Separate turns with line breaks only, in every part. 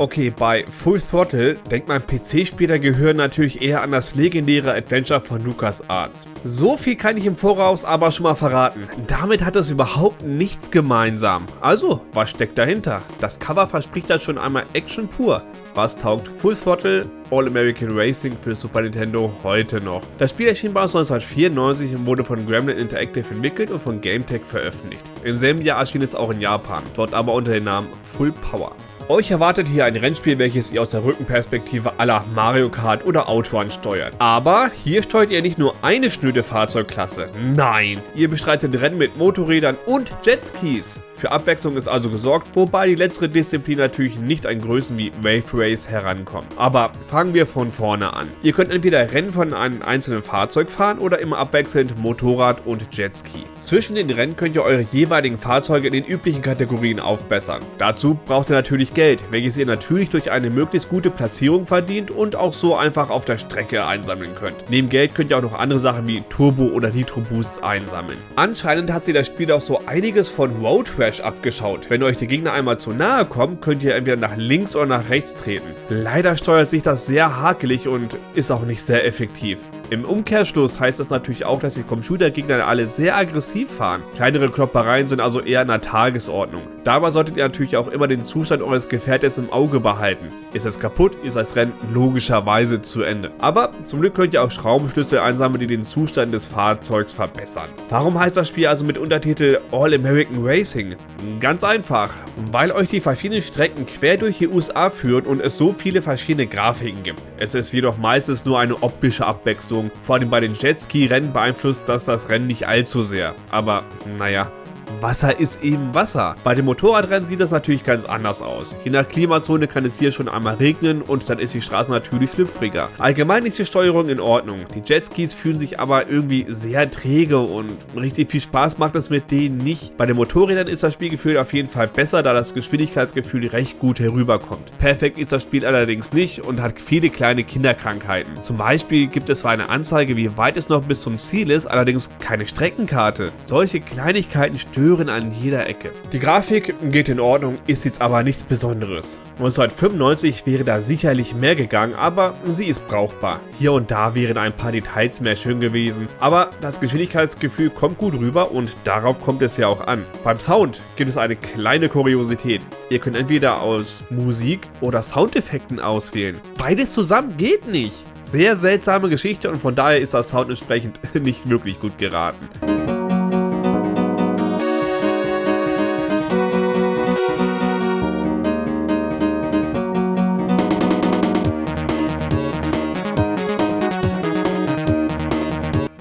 Okay, bei Full Throttle denkt mein PC-Spieler gehören natürlich eher an das legendäre Adventure von LucasArts. So viel kann ich im Voraus aber schon mal verraten. Damit hat es überhaupt nichts gemeinsam. Also, was steckt dahinter? Das Cover verspricht da schon einmal Action pur. Was taugt Full Throttle All-American Racing für Super Nintendo heute noch? Das Spiel erschien bereits 1994 und wurde von Gremlin Interactive entwickelt und von GameTech veröffentlicht. Im selben Jahr erschien es auch in Japan, dort aber unter dem Namen Full Power. Euch erwartet hier ein Rennspiel, welches ihr aus der Rückenperspektive aller Mario Kart oder Outrun steuert. Aber hier steuert ihr nicht nur eine schnöde Fahrzeugklasse. Nein, ihr bestreitet Rennen mit Motorrädern und Jetskis. Für Abwechslung ist also gesorgt, wobei die letztere Disziplin natürlich nicht an Größen wie Wave Race herankommt. Aber fangen wir von vorne an. Ihr könnt entweder Rennen von einem einzelnen Fahrzeug fahren oder immer abwechselnd Motorrad und Jetski. Zwischen den Rennen könnt ihr eure jeweiligen Fahrzeuge in den üblichen Kategorien aufbessern. Dazu braucht ihr natürlich Geld, welches ihr natürlich durch eine möglichst gute Platzierung verdient und auch so einfach auf der Strecke einsammeln könnt. Neben Geld könnt ihr auch noch andere Sachen wie Turbo oder Nitro Boosts einsammeln. Anscheinend hat sich das Spiel auch so einiges von Road Rash Crash abgeschaut. Wenn euch die Gegner einmal zu nahe kommen, könnt ihr entweder nach links oder nach rechts treten. Leider steuert sich das sehr hakelig und ist auch nicht sehr effektiv. Im Umkehrschluss heißt das natürlich auch, dass die Computergegner alle sehr aggressiv fahren. Kleinere Kloppereien sind also eher in der Tagesordnung. Dabei solltet ihr natürlich auch immer den Zustand eures Gefährtes im Auge behalten. Ist es kaputt, ist das Rennen logischerweise zu Ende. Aber zum Glück könnt ihr auch Schraubenschlüssel einsammeln, die den Zustand des Fahrzeugs verbessern. Warum heißt das Spiel also mit Untertitel All American Racing? Ganz einfach, weil euch die verschiedenen Strecken quer durch die USA führen und es so viele verschiedene Grafiken gibt. Es ist jedoch meistens nur eine optische Abwechslung Belastung. Vor allem bei den Jetski-Rennen beeinflusst das das Rennen nicht allzu sehr. Aber naja, Wasser ist eben Wasser. Bei den Motorradrennen sieht das natürlich ganz anders aus. Je nach Klimazone kann es hier schon einmal regnen und dann ist die Straße natürlich schlüpfriger. Allgemein ist die Steuerung in Ordnung. Die Jetskis fühlen sich aber irgendwie sehr träge und richtig viel Spaß macht es mit denen nicht. Bei den Motorrädern ist das Spielgefühl auf jeden Fall besser, da das Geschwindigkeitsgefühl recht gut herüberkommt. Perfekt ist das Spiel allerdings nicht und hat viele kleine Kinderkrankheiten. Zum Beispiel gibt es zwar eine Anzeige, wie weit es noch bis zum Ziel ist, allerdings keine Streckenkarte. Solche Kleinigkeiten stören Hören an jeder Ecke. Die Grafik geht in Ordnung, ist jetzt aber nichts Besonderes. 1995 wäre da sicherlich mehr gegangen, aber sie ist brauchbar. Hier und da wären ein paar Details mehr schön gewesen, aber das Geschwindigkeitsgefühl kommt gut rüber und darauf kommt es ja auch an. Beim Sound gibt es eine kleine Kuriosität. Ihr könnt entweder aus Musik oder Soundeffekten auswählen. Beides zusammen geht nicht. Sehr seltsame Geschichte und von daher ist das Sound entsprechend nicht wirklich gut geraten.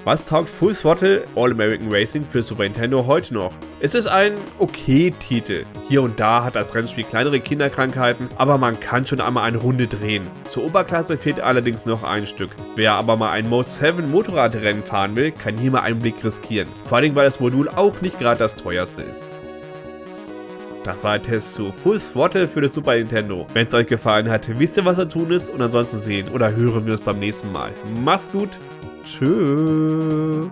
Was taugt Full Throttle All American Racing für Super Nintendo heute noch? Es ist ein okay Titel. Hier und da hat das Rennspiel kleinere Kinderkrankheiten, aber man kann schon einmal eine Runde drehen. Zur Oberklasse fehlt allerdings noch ein Stück. Wer aber mal ein Mode 7 Motorradrennen fahren will, kann hier mal einen Blick riskieren. Vor allem, weil das Modul auch nicht gerade das teuerste ist. Das war der Test zu Full Throttle für das Super Nintendo. Wenn es euch gefallen hat, wisst ihr was zu tun ist und ansonsten sehen oder hören wir uns beim nächsten Mal. Macht's gut! Tschüss.